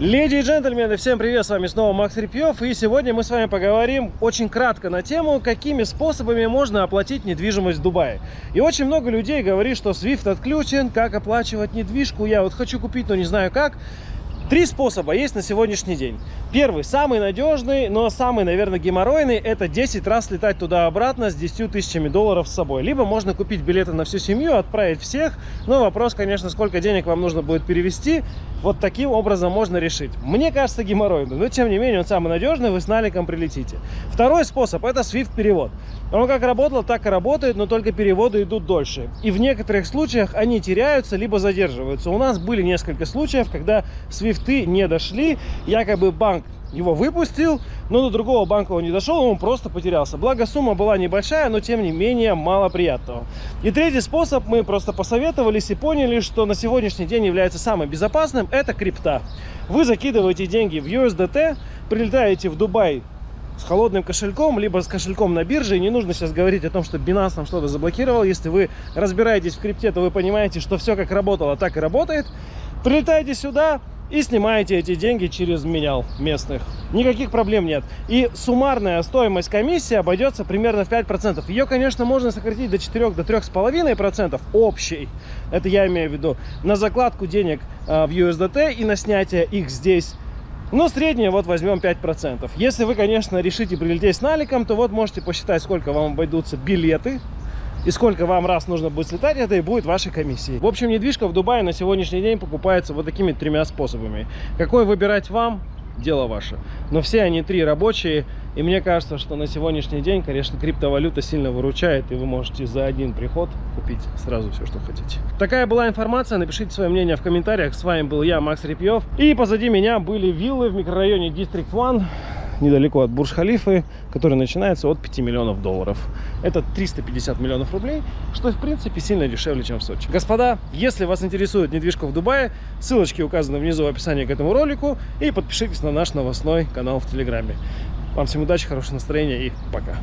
Леди и джентльмены, всем привет, с вами снова Макс Репьев, и сегодня мы с вами поговорим очень кратко на тему, какими способами можно оплатить недвижимость в Дубае. И очень много людей говорит, что SWIFT отключен, как оплачивать недвижку, я вот хочу купить, но не знаю как. Три способа есть на сегодняшний день. Первый, самый надежный, но самый, наверное, геморройный, это 10 раз летать туда-обратно с 10 тысячами долларов с собой. Либо можно купить билеты на всю семью, отправить всех, но вопрос, конечно, сколько денег вам нужно будет перевести, вот таким образом можно решить. Мне кажется, геморройный, но тем не менее он самый надежный, вы с наликом прилетите. Второй способ, это SWIFT-перевод. Он как работал, так и работает, но только переводы идут дольше. И в некоторых случаях они теряются, либо задерживаются. У нас были несколько случаев, когда SWIFT не дошли, якобы банк его выпустил, но до другого банка он не дошел, он просто потерялся. Благо сумма была небольшая, но тем не менее мало приятного. И третий способ, мы просто посоветовались и поняли, что на сегодняшний день является самым безопасным, это крипта. Вы закидываете деньги в USDT, прилетаете в Дубай с холодным кошельком, либо с кошельком на бирже. И не нужно сейчас говорить о том, что Binance там что-то заблокировал. Если вы разбираетесь в крипте, то вы понимаете, что все как работало, так и работает. Прилетаете сюда, и снимаете эти деньги через менял местных. Никаких проблем нет. И суммарная стоимость комиссии обойдется примерно в 5%. Ее, конечно, можно сократить до 4 до 3,5% общей. Это я имею в виду на закладку денег э, в USDT и на снятие их здесь. Но среднее вот возьмем 5%. Если вы, конечно, решите прилететь с наликом, то вот можете посчитать, сколько вам обойдутся билеты и сколько вам раз нужно будет слетать, это и будет вашей комиссией. В общем, недвижка в Дубае на сегодняшний день покупается вот такими тремя способами. Какой выбирать вам, дело ваше. Но все они три рабочие, и мне кажется, что на сегодняшний день, конечно, криптовалюта сильно выручает, и вы можете за один приход купить сразу все, что хотите. Такая была информация, напишите свое мнение в комментариях. С вами был я, Макс Репьев, и позади меня были виллы в микрорайоне District One недалеко от Бурж-Халифы, который начинается от 5 миллионов долларов. Это 350 миллионов рублей, что в принципе сильно дешевле, чем в Сочи. Господа, если вас интересует недвижка в Дубае, ссылочки указаны внизу в описании к этому ролику и подпишитесь на наш новостной канал в Телеграме. Вам всем удачи, хорошего настроения и пока.